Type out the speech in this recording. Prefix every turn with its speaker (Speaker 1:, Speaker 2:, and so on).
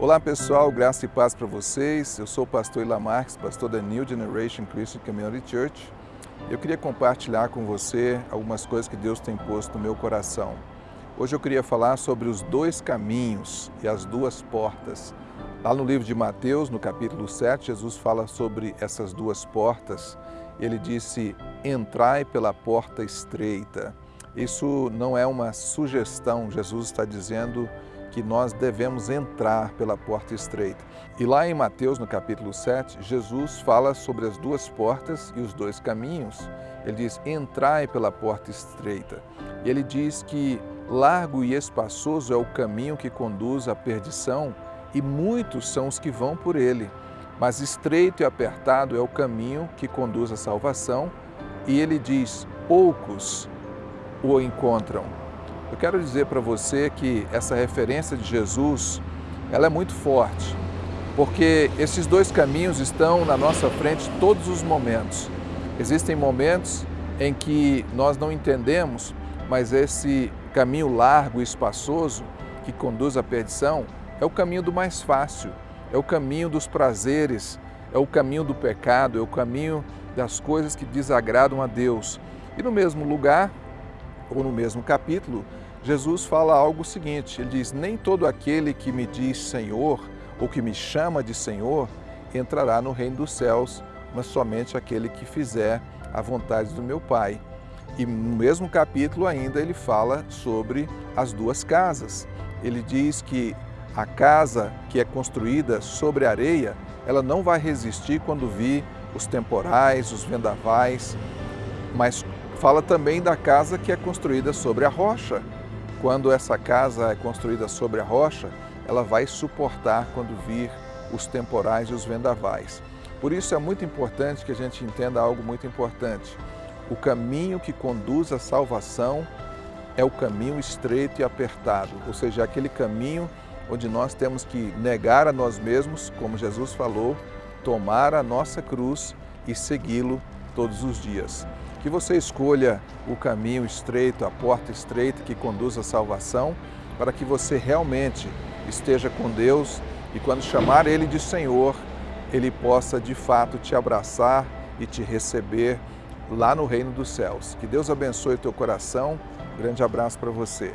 Speaker 1: Olá pessoal, graça e paz para vocês. Eu sou o pastor Ila Marques, pastor da New Generation Christian Community Church. Eu queria compartilhar com você algumas coisas que Deus tem posto no meu coração. Hoje eu queria falar sobre os dois caminhos e as duas portas. Lá no livro de Mateus, no capítulo 7, Jesus fala sobre essas duas portas. Ele disse, entrai pela porta estreita. Isso não é uma sugestão, Jesus está dizendo que nós devemos entrar pela porta estreita. E lá em Mateus, no capítulo 7, Jesus fala sobre as duas portas e os dois caminhos. Ele diz, entrai pela porta estreita. E ele diz que largo e espaçoso é o caminho que conduz à perdição e muitos são os que vão por ele. Mas estreito e apertado é o caminho que conduz à salvação e ele diz, poucos o encontram. Eu quero dizer para você que essa referência de Jesus, ela é muito forte, porque esses dois caminhos estão na nossa frente todos os momentos. Existem momentos em que nós não entendemos, mas esse caminho largo e espaçoso que conduz à perdição é o caminho do mais fácil, é o caminho dos prazeres, é o caminho do pecado, é o caminho das coisas que desagradam a Deus. E no mesmo lugar, ou no mesmo capítulo, Jesus fala algo seguinte, ele diz, nem todo aquele que me diz Senhor, ou que me chama de Senhor, entrará no reino dos céus, mas somente aquele que fizer a vontade do meu Pai. E no mesmo capítulo ainda ele fala sobre as duas casas. Ele diz que a casa que é construída sobre areia, ela não vai resistir quando vir os temporais, os vendavais, mas Fala também da casa que é construída sobre a rocha. Quando essa casa é construída sobre a rocha, ela vai suportar quando vir os temporais e os vendavais. Por isso é muito importante que a gente entenda algo muito importante. O caminho que conduz à salvação é o caminho estreito e apertado, ou seja, aquele caminho onde nós temos que negar a nós mesmos, como Jesus falou, tomar a nossa cruz e segui-lo todos os dias. Que você escolha o caminho estreito, a porta estreita que conduz à salvação, para que você realmente esteja com Deus e quando chamar Ele de Senhor, Ele possa de fato te abraçar e te receber lá no reino dos céus. Que Deus abençoe o teu coração. Grande abraço para você.